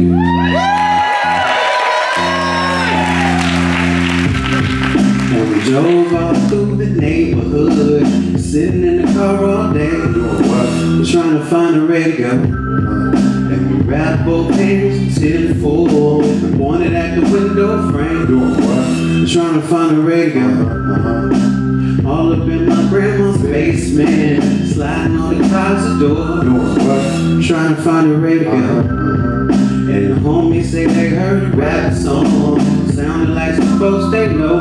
And we drove all through the neighborhood, sitting in the car all day, We're trying to find a radio. Uh, and we wrapped both hands till full, pointed at the window frame, We're trying to find a radio. Uh, all up in my grandma's basement Sliding on the closet door Trying to find a radio Heard a rap song Sounded like some folks they know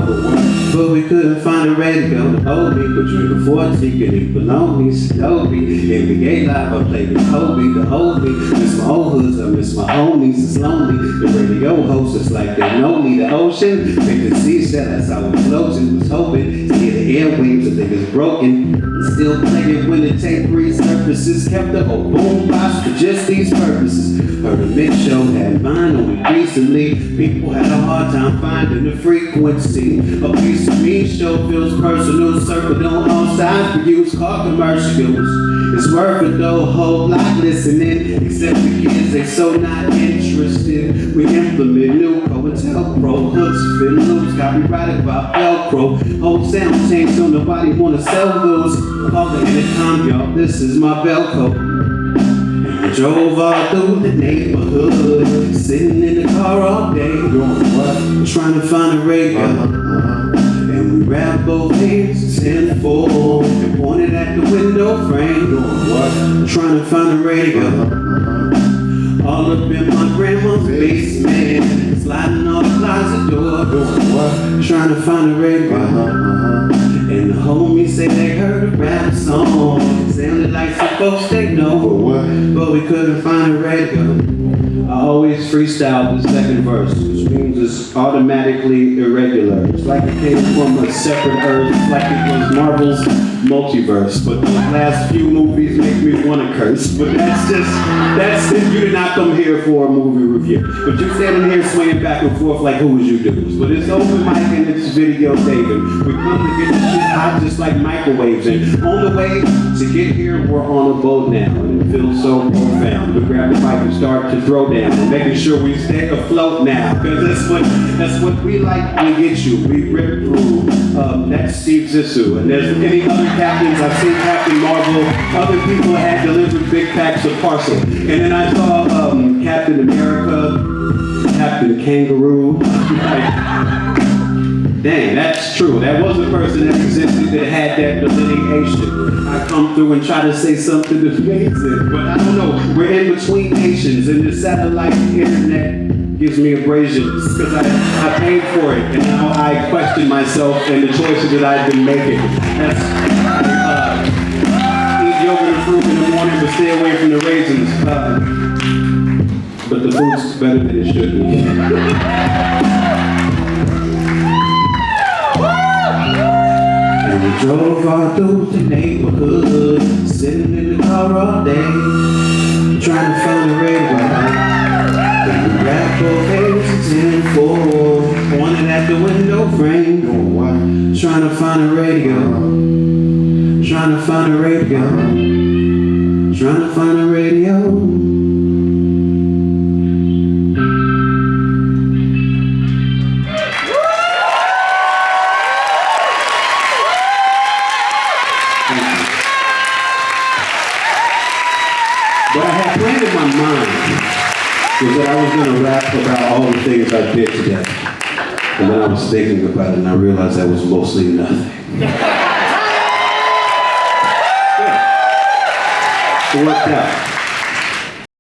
But we couldn't find a radio to hold me. But drinking 40, getting bologna, Snowy NBA Live, I played with Kobe to hold me. Miss my old hoods, I miss my homies, it's lonely. The radio host is like they know me. The ocean, they can see how it flows And was hoping to hear the airwaves, I think it's broken. Still playing when the tape resurfaces Kept the old boom box for just these purposes. Heard a mix show had mine on it recently. People had a hard time finding the frequency A piece of me show feels personal Circled on all sides for use Called commercials It's worth it though, whole lot listening. Except the kids, they so not interested. We implement new COINTELPRO Hooks, fin loops, copyrighted by Velcro. Whole sound change so nobody wanna sell those. Call the intercom, y'all, this is my Velcro drove all through the neighborhood, sitting in the car all day, doing what? Trying to find a radio. And we wrapped both hands in the full and pointed at the window frame, doing what? Trying to find a radio. All up in my grandma's basement, sliding on the closet door, doing what? Trying to find a radio. And the homies say they heard a rap song. Sounded like some folks they know. But what? But we couldn't find a radio. I always freestyle the second verse, which means it's automatically irregular. It's like it came from a separate earth, like it was Marvel's multiverse. But the last few movies make me want to curse. But that's just, that's if you did not come here for a movie review. But you're standing here swinging back and forth like who was you dudes. But it's open mic and it's video taping. We come to get shit hot just like microwaves. And on the way to get here, we're on a boat now. And it feels so profound. We grab the mic and start to throw down. And making sure we stay afloat now. Because that's what, that's what we like to get you. We rip through. Um, that's Steve Zissou. And there's any other captains. I've seen Captain Marvel. Other people had delivered big packs of parcel. And then I saw um, Captain America, Captain Kangaroo. Dang, that's true. That was a person that existed that had that delineation. I come through and try to say something amazing, but I don't know. We're in between nations, and the satellite internet gives me abrasions because I, I paid for it, and now I question myself and the choices that I've been making. That's uh, eat yogurt and fruit in the morning, but stay away from the raisins. Uh, but the food's better than it should be. We drove all through the neighborhood, sitting in the car all day, trying to find a. And Trying to find a radio, trying to find a radio, trying to find a radio. What I had planned in my mind was that I was going to rap about all the things I did today. And then I was thinking about it and I realized that was mostly nothing. Yeah. It worked out.